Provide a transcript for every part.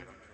Ahí.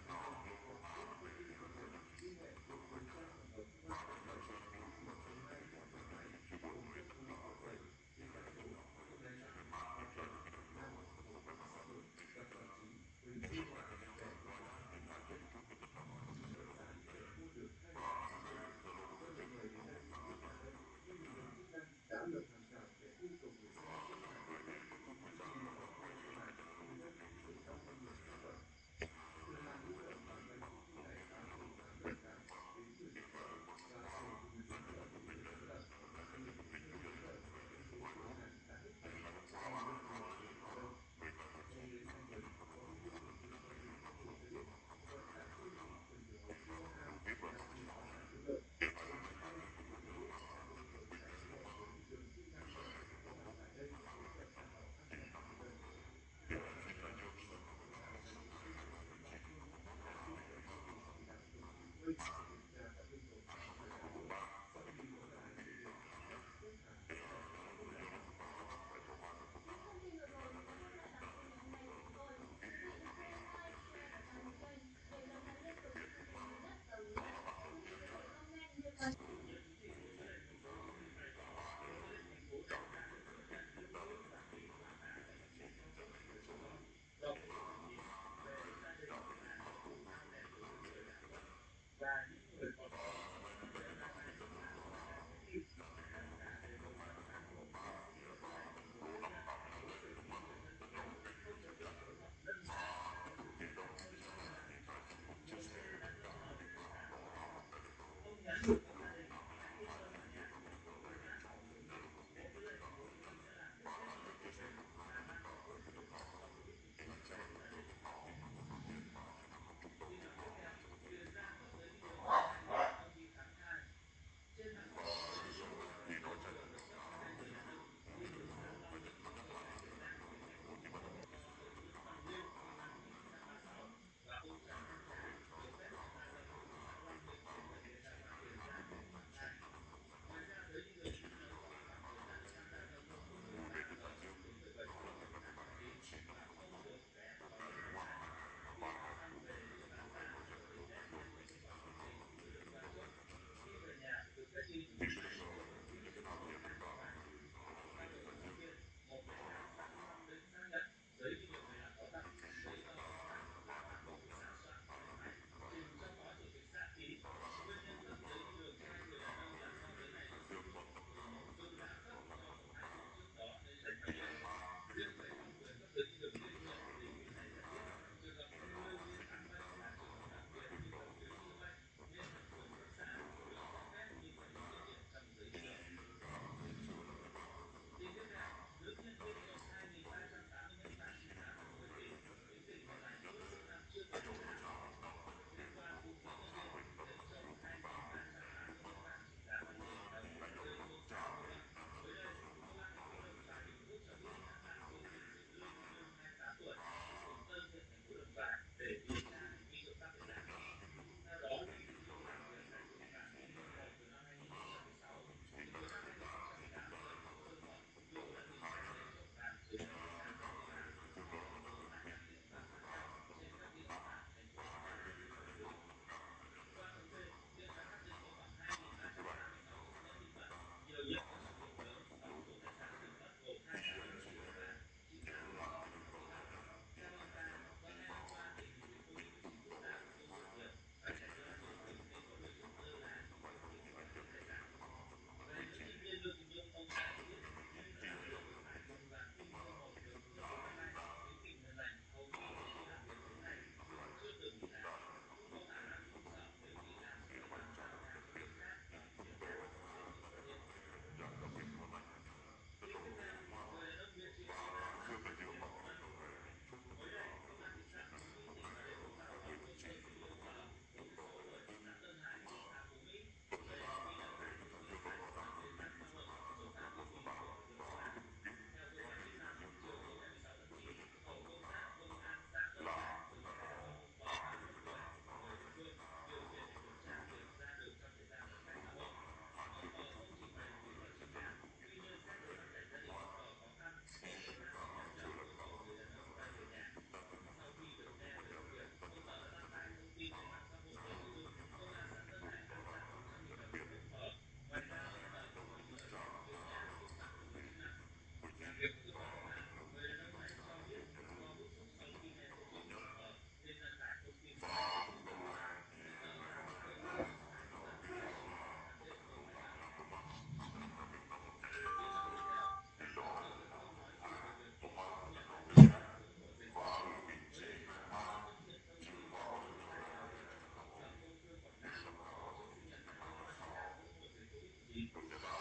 Wunderbar.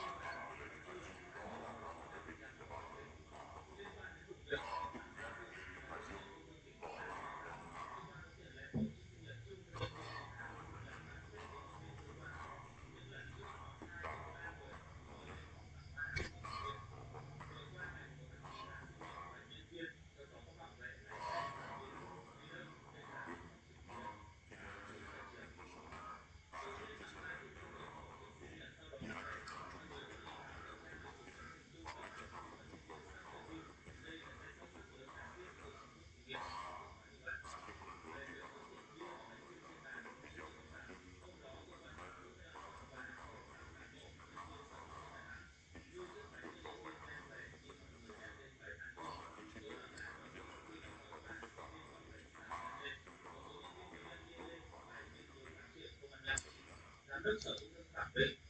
pensando, tá vendo?